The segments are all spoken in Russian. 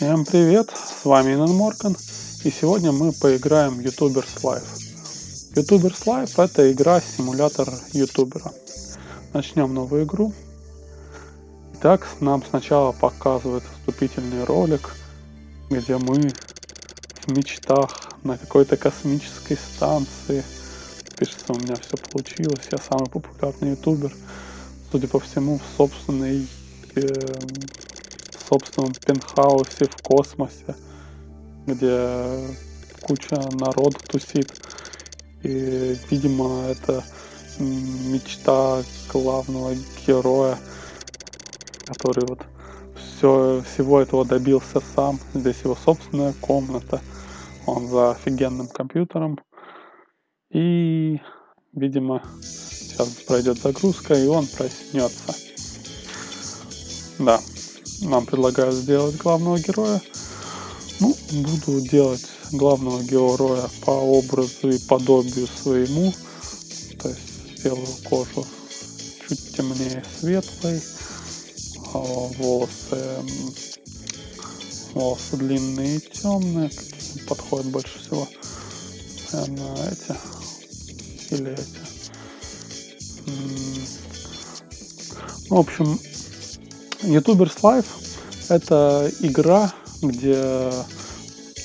Всем привет, с вами Инан Морган, и сегодня мы поиграем YouTubers Live. YouTubers Live это игра-симулятор ютубера. Начнем новую игру. Итак, нам сначала показывают вступительный ролик, где мы в мечтах на какой-то космической станции. Пишется, у меня все получилось, я самый популярный ютубер. Судя по всему, в собственной э, собственном пентхаусе в космосе, где куча народу тусит. И, видимо, это мечта главного героя, который вот все, всего этого добился сам. Здесь его собственная комната. Он за офигенным компьютером. И, видимо, сейчас пройдет загрузка, и он проснется. Да, нам предлагают сделать главного героя. Ну, буду делать главного героя по образу и подобию своему. То есть сделаю кожу чуть темнее светлой. А волосы, волосы длинные и темные. Подходят больше всего. Наверное, эти. Или эти. В общем, YouTubers Live это игра, где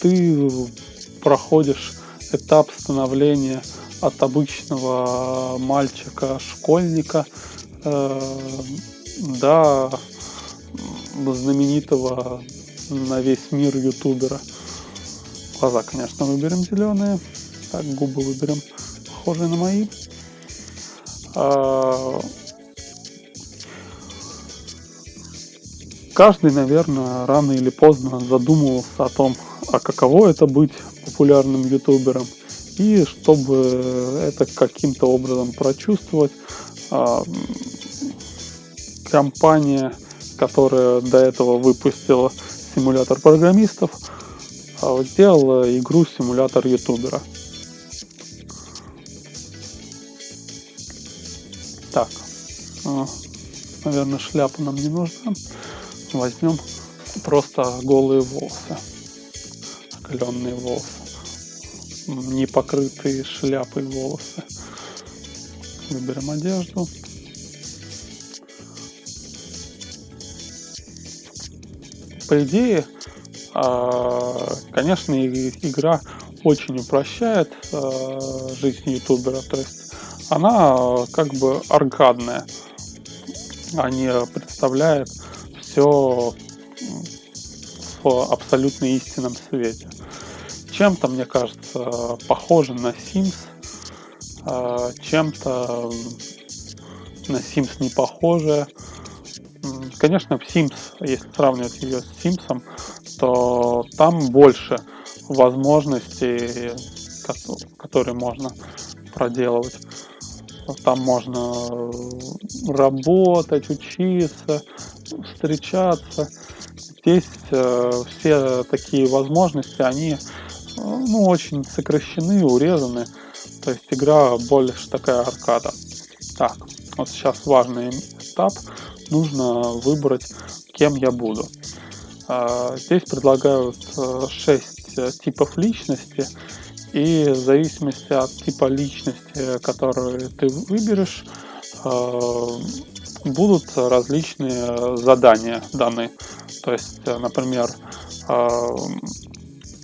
ты проходишь этап становления от обычного мальчика-школьника э, до знаменитого на весь мир ютубера. Глаза, конечно, выберем зеленые. Так, губы выберем похожие на мои. А, каждый, наверное, рано или поздно задумывался о том, а каково это быть популярным ютубером. И чтобы это каким-то образом прочувствовать, а, компания, которая до этого выпустила симулятор программистов, а, сделала игру симулятор ютубера. Так, а, наверное, шляпа нам не нужна возьмем просто голые волосы, оголенные волосы, не покрытые шляпой волосы. Выберем одежду. По идее, а, конечно, игра очень упрощает а, жизнь ютубера, то есть она как бы аркадная, а не представляет все в абсолютно истинном свете. Чем-то, мне кажется, похоже на Sims, а, чем-то на Sims не похоже. Конечно, в Sims, если сравнивать ее с Sims, то там больше возможностей, которые можно проделывать. Там можно работать, учиться, встречаться. Здесь э, все такие возможности, они э, ну, очень сокращены, урезаны. То есть игра больше такая аркада. Так, вот сейчас важный этап. Нужно выбрать, кем я буду. Э, здесь предлагают 6 э, типов личности. И в зависимости от типа личности, которую ты выберешь, э, будут различные задания даны. То есть, э, например, э,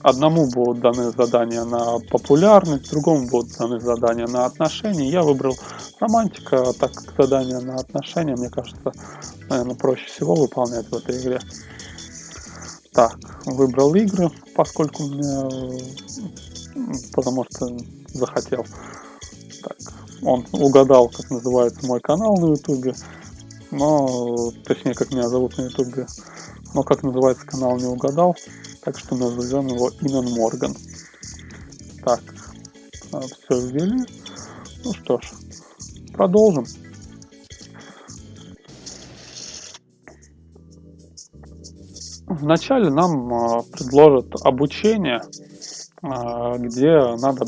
одному будут даны задания на популярность, другому будут даны задания на отношения. Я выбрал романтика, так как задания на отношения, мне кажется, наверное, проще всего выполнять в этой игре. Так, выбрал игры, поскольку мне, потому что захотел. Так, он угадал, как называется мой канал на ютубе но, точнее, как меня зовут на ютубе, но как называется канал не угадал, так что назовем его Инан Морган. Так, а, все ввели. Ну что ж, продолжим. Вначале нам а, предложат обучение, а, где надо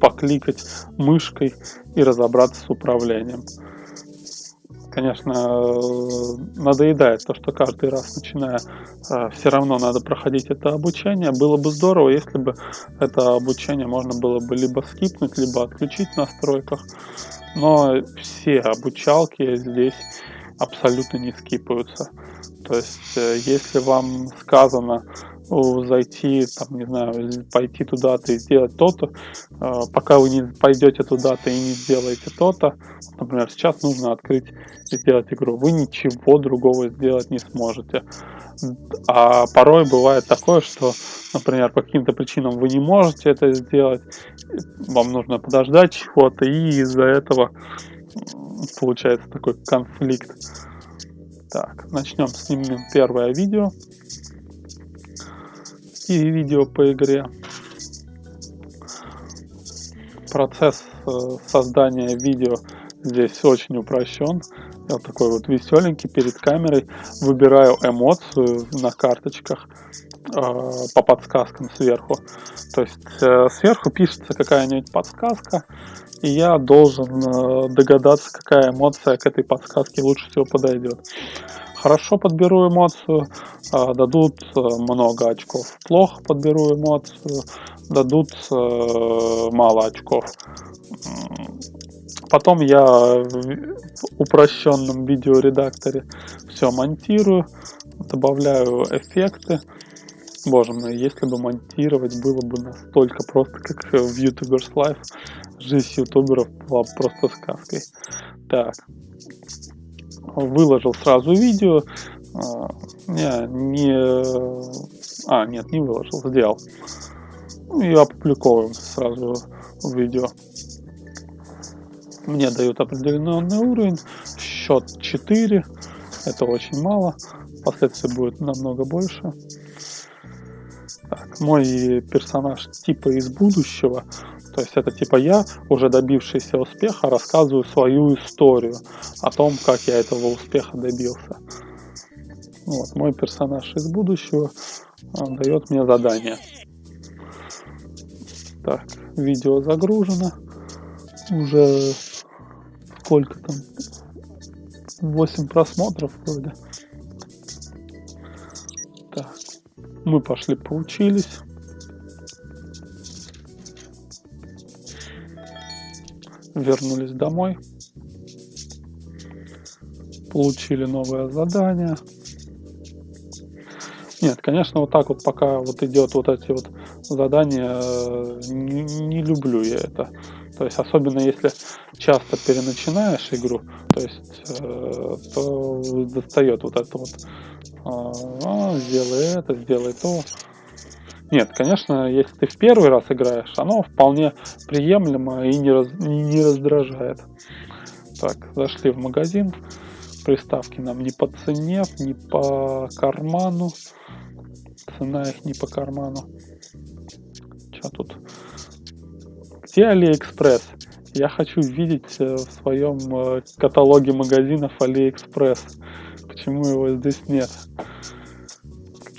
покликать мышкой и разобраться с управлением конечно, надоедает то, что каждый раз, начиная, все равно надо проходить это обучение. Было бы здорово, если бы это обучение можно было бы либо скипнуть, либо отключить в настройках. Но все обучалки здесь абсолютно не скипаются. То есть, э, если вам сказано зайти, там, не знаю, пойти туда-то и сделать то-то, э, пока вы не пойдете туда-то и не сделаете то-то, например, сейчас нужно открыть и сделать игру, вы ничего другого сделать не сможете. А порой бывает такое, что, например, по каким-то причинам вы не можете это сделать, вам нужно подождать чего-то, и из-за этого получается такой конфликт. Так, начнем, снимем первое видео. И видео по игре. Процесс э, создания видео здесь очень упрощен. Я такой вот веселенький перед камерой. Выбираю эмоцию на карточках э, по подсказкам сверху. То есть э, сверху пишется какая-нибудь подсказка, и я должен догадаться, какая эмоция к этой подсказке лучше всего подойдет. Хорошо подберу эмоцию, э, дадут э, много очков. Плохо подберу эмоцию, дадут мало очков. Потом я в упрощенном видеоредакторе все монтирую, добавляю эффекты. Боже мой, если бы монтировать было бы настолько просто, как в YouTubers Live, жизнь ютуберов была просто сказкой. Так, выложил сразу видео. А, не, не... А, нет, не выложил, сделал. И опубликовываем сразу видео. Мне дают определенный уровень, счет 4, это очень мало, впоследствии будет намного больше. Так, мой персонаж типа из будущего, то есть это типа я, уже добившийся успеха, рассказываю свою историю о том, как я этого успеха добился. Вот, мой персонаж из будущего дает мне задание. Так, видео загружено. Уже сколько там? 8 просмотров вроде. Так, мы пошли поучились. Вернулись домой. Получили новое задание. Нет, конечно, вот так вот пока вот идет вот эти вот задания, э, не, не люблю я это. То есть, особенно если часто переначинаешь игру, то есть, э, то достает вот это вот, а, сделай это, сделай то. Нет, конечно, если ты в первый раз играешь, оно вполне приемлемо и не, раз, не раздражает. Так, зашли в магазин. Приставки нам не по цене, не по карману. Цена их не по карману. Что тут? Где Алиэкспресс? Я хочу видеть э, в своем э, каталоге магазинов Алиэкспресс. Почему его здесь нет?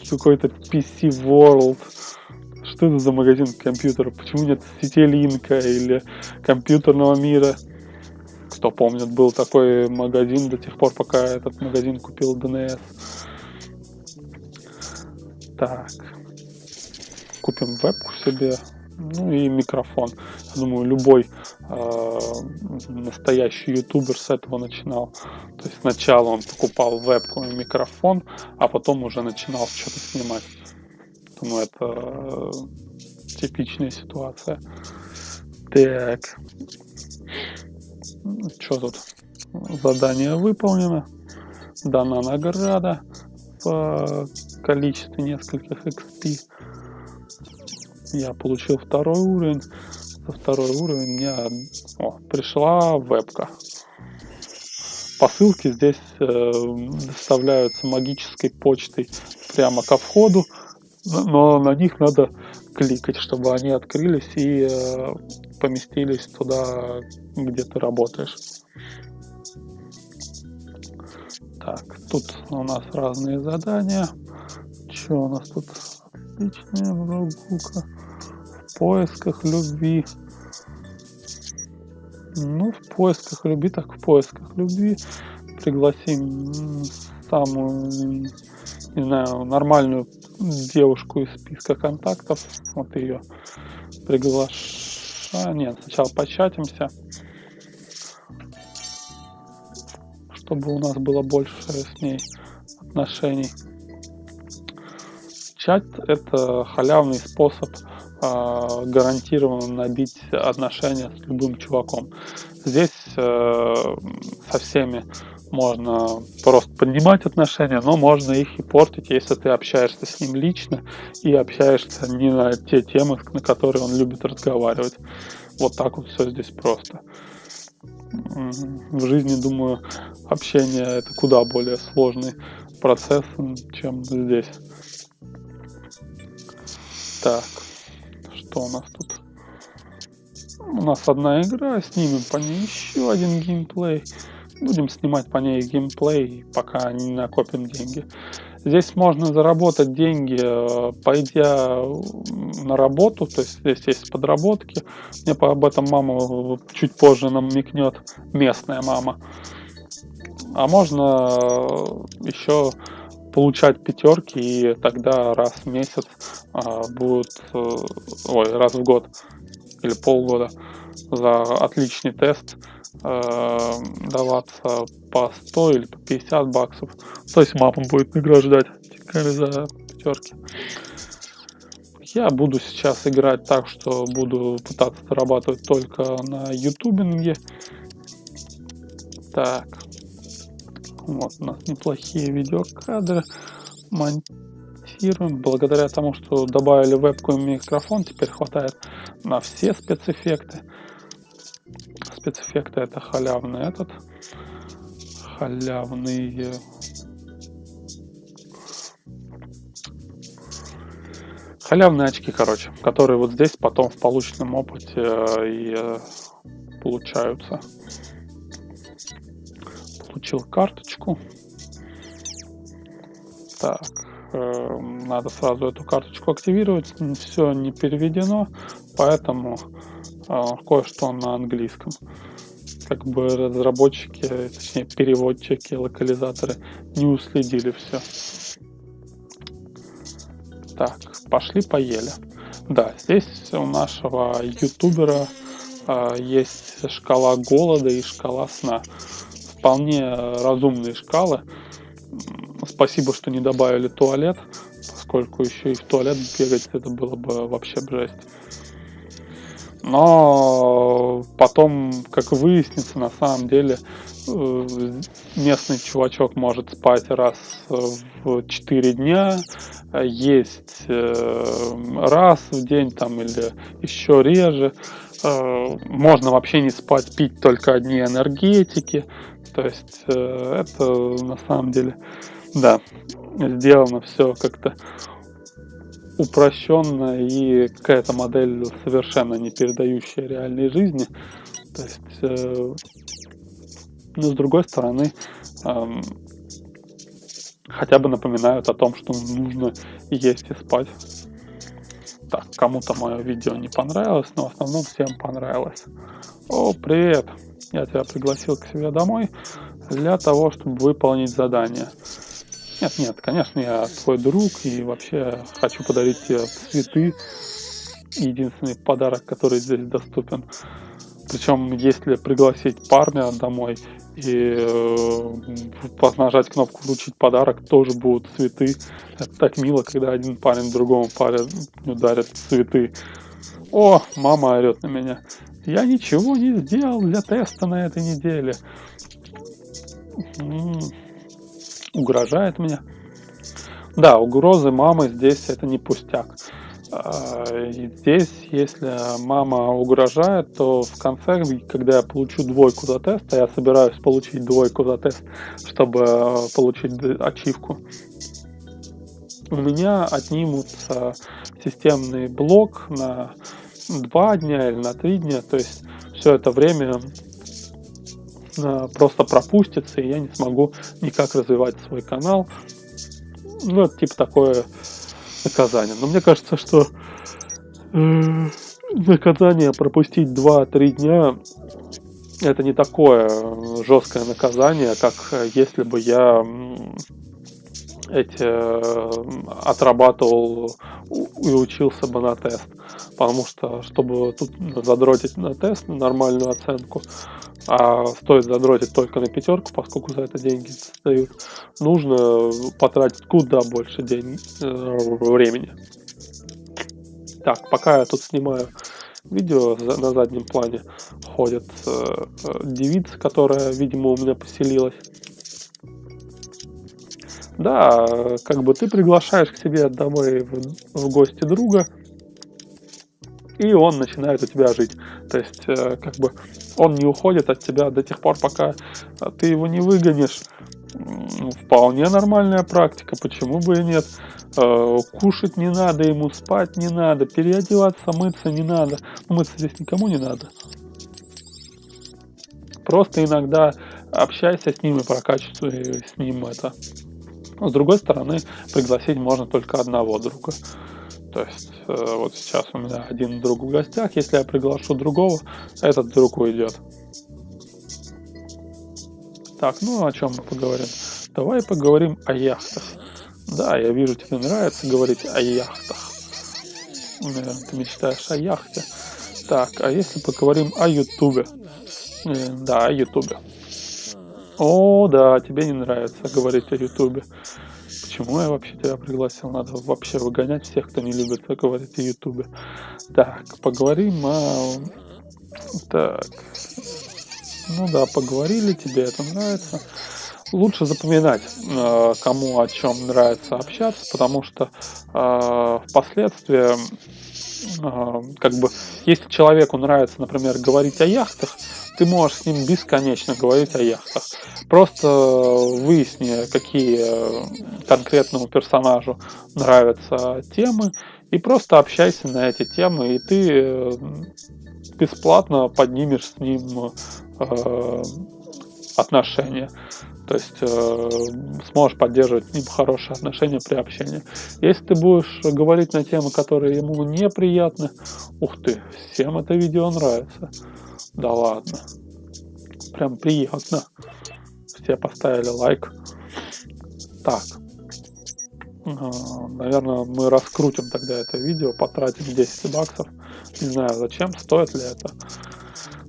Какой-то PC World. Что за магазин компьютеров? Почему нет сети Линка или компьютерного мира? Кто помнит, был такой магазин до тех пор, пока этот магазин купил DNS. Так. Купим вебку себе ну и микрофон. Я думаю, любой э, настоящий ютубер с этого начинал. То есть сначала он покупал вебку и микрофон, а потом уже начинал что-то снимать. Думаю, это э, типичная ситуация. Так. Что тут? Задание выполнено. Дана награда в количестве нескольких XP я получил второй уровень. За второй уровень мне о, пришла вебка. Посылки здесь э, доставляются магической почтой прямо ко входу, но на них надо кликать, чтобы они открылись и э, поместились туда, где ты работаешь. Так, тут у нас разные задания. Что у нас тут? Отличная прогулка поисках любви. Ну, в поисках любви, так в поисках любви. пригласим самую, не знаю, нормальную девушку из списка контактов. Вот ее приглашаю. Нет, сначала початимся. Чтобы у нас было больше с ней отношений. Чат это халявный способ э, гарантированно набить отношения с любым чуваком. Здесь э, со всеми можно просто поднимать отношения, но можно их и портить, если ты общаешься с ним лично и общаешься не на те темы, на которые он любит разговаривать. Вот так вот все здесь просто. В жизни, думаю, общение это куда более сложный процесс, чем здесь. Так, что у нас тут? У нас одна игра, снимем по ней еще один геймплей. Будем снимать по ней геймплей, пока не накопим деньги. Здесь можно заработать деньги, э, пойдя на работу, то есть здесь есть подработки. Мне об этом мама чуть позже нам микнет, местная мама. А можно э, еще получать пятерки, и тогда раз в месяц а, будет, э, ой, раз в год или полгода за отличный тест э, даваться по 100 или по 50 баксов. То есть мама будет награждать за пятерки. Я буду сейчас играть так, что буду пытаться зарабатывать только на ютубинге. Так. Вот у нас неплохие видеокадры. Монтируем. Благодаря тому, что добавили вебку и микрофон, теперь хватает на все спецэффекты спецэффекты это халявный этот халявный халявные очки, короче, которые вот здесь потом в полученном опыте э, и э, получаются. Получил карточку. Так, э, надо сразу эту карточку активировать. Все не переведено, поэтому кое-что на английском. Как бы разработчики, точнее переводчики, локализаторы не уследили все. Так, пошли поели. Да, здесь у нашего ютубера э, есть шкала голода и шкала сна. Вполне разумные шкалы. Спасибо, что не добавили туалет, поскольку еще и в туалет бегать это было бы вообще жесть. Но потом, как выяснится, на самом деле э, местный чувачок может спать раз в 4 дня, есть э, раз в день там или еще реже. Э, можно вообще не спать, пить только одни энергетики. То есть это на самом деле, да, сделано все как-то упрощенно и какая-то модель совершенно не передающая реальной жизни. То есть, э, но с другой стороны, э, хотя бы напоминают о том, что нужно есть и спать. Так, кому-то мое видео не понравилось, но в основном всем понравилось. О, привет! Я тебя пригласил к себе домой для того, чтобы выполнить задание. Нет, нет, конечно, я твой друг и вообще хочу подарить тебе цветы. Единственный подарок, который здесь доступен. Причем, если пригласить парня домой и э, нажать кнопку «Вручить подарок», тоже будут цветы. Это так мило, когда один парень другому парень дарит цветы. О, мама орет на меня. Я ничего не сделал для теста на этой неделе. Угрожает мне. Да, угрозы мамы здесь это не пустяк. А, и здесь, если мама угрожает, то в конце, когда я получу двойку за тест, а я собираюсь получить двойку за тест, чтобы получить ачивку, у меня отнимут системный блок на два дня или на три дня, то есть все это время Э, просто пропустится, и я не смогу никак развивать свой канал. Ну, это типа такое наказание. Но мне кажется, что э, наказание пропустить 2-3 дня это не такое жесткое наказание, как если бы я эти отрабатывал и учился бы на тест. Потому что, чтобы тут задротить на тест, нормальную оценку, а стоит задротить только на пятерку, поскольку за это деньги дают, нужно потратить куда больше денег, э, времени. Так, пока я тут снимаю видео, на заднем плане ходит э, э, девица, которая, видимо, у меня поселилась. Да, как бы ты приглашаешь к себе домой в, в гости друга, и он начинает у тебя жить. То есть, э, как бы, он не уходит от тебя до тех пор, пока ты его не выгонишь. Вполне нормальная практика, почему бы и нет. Э, кушать не надо ему, спать не надо, переодеваться, мыться не надо. Ну, мыться здесь никому не надо. Просто иногда общайся с ним и прокачивай с ним это с другой стороны, пригласить можно только одного друга. То есть э, вот сейчас у меня один друг в гостях, если я приглашу другого, этот друг уйдет. Так, ну о чем мы поговорим? Давай поговорим о яхтах. Да, я вижу, тебе нравится говорить о яхтах. Наверное, ты мечтаешь о яхте. Так, а если поговорим о Ютубе? Э, да, о Ютубе. О, да, тебе не нравится говорить о Ютубе. Почему я вообще тебя пригласил? Надо вообще выгонять всех, кто не любит говорить о Ютубе. Так, поговорим о... Так. Ну да, поговорили, тебе это нравится. Лучше запоминать, э, кому о чем нравится общаться, потому что э, впоследствии как бы, если человеку нравится, например, говорить о яхтах, ты можешь с ним бесконечно говорить о яхтах. Просто выясни, какие конкретному персонажу нравятся темы, и просто общайся на эти темы, и ты э, бесплатно поднимешь с ним э, отношения. То есть э, сможешь поддерживать с ним хорошие отношения при общении. Если ты будешь говорить на темы, которые ему неприятны, ух ты, всем это видео нравится. Да ладно. Прям приятно. Все поставили лайк. Так. А, наверное, мы раскрутим тогда это видео, потратим 10 баксов. Не знаю, зачем, стоит ли это.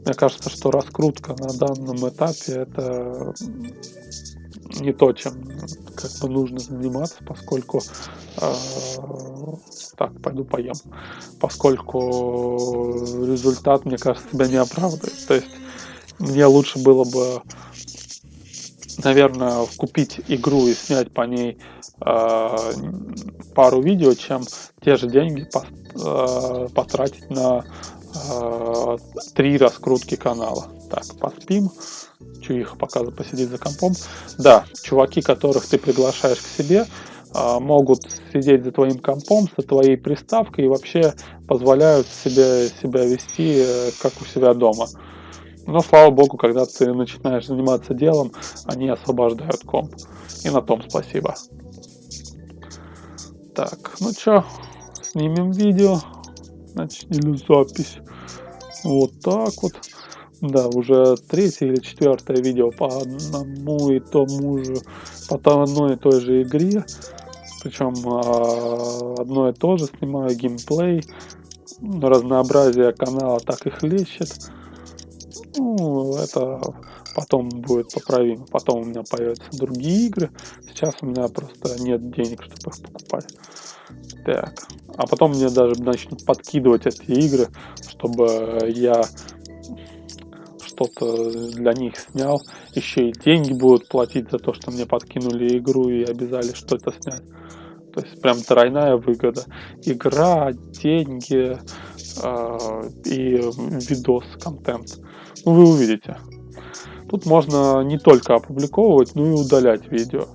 Мне кажется, что раскрутка на данном этапе это не то, чем как бы нужно заниматься, поскольку э, так, пойду поем, поскольку результат, мне кажется, себя не оправдывает. То есть мне лучше было бы, наверное, купить игру и снять по ней э, пару видео, чем те же деньги по, э, потратить на три раскрутки канала. Так, поспим чуиха показывает посидеть за компом. Да, чуваки, которых ты приглашаешь к себе, а, могут сидеть за твоим компом, со твоей приставкой и вообще позволяют себе себя вести э, как у себя дома. Но слава богу, когда ты начинаешь заниматься делом, они освобождают комп. И на том спасибо. Так, ну чё, снимем видео. Значит, или запись. Вот так вот. Да, уже третье или четвертое видео по одному и тому же, по одной и той же игре. Причем а, одно и то же снимаю геймплей. Разнообразие канала так и хлещет. Ну, это потом будет поправимо. Потом у меня появятся другие игры. Сейчас у меня просто нет денег, чтобы их покупать. Так. А потом мне даже начнут подкидывать эти игры, чтобы я что-то для них снял, еще и деньги будут платить за то, что мне подкинули игру и обязали что-то снять. То есть прям тройная выгода. Игра, деньги э, и видос, контент. Ну, вы увидите. Тут можно не только опубликовывать, но и удалять видео.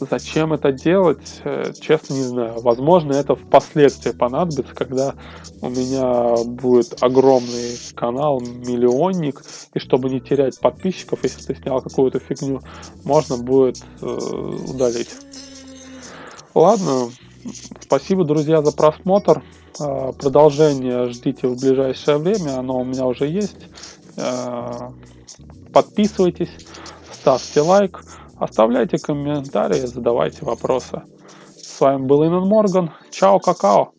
Зачем это делать, э, честно не знаю. Возможно, это впоследствии понадобится, когда у меня будет огромный канал, миллионник, и чтобы не терять подписчиков, если ты снял какую-то фигню, можно будет э, удалить. Ладно, спасибо, друзья, за просмотр. Э, продолжение ждите в ближайшее время, оно у меня уже есть. Э, Подписывайтесь, ставьте лайк, оставляйте комментарии, задавайте вопросы. С вами был Инн Морган. Чао, какао!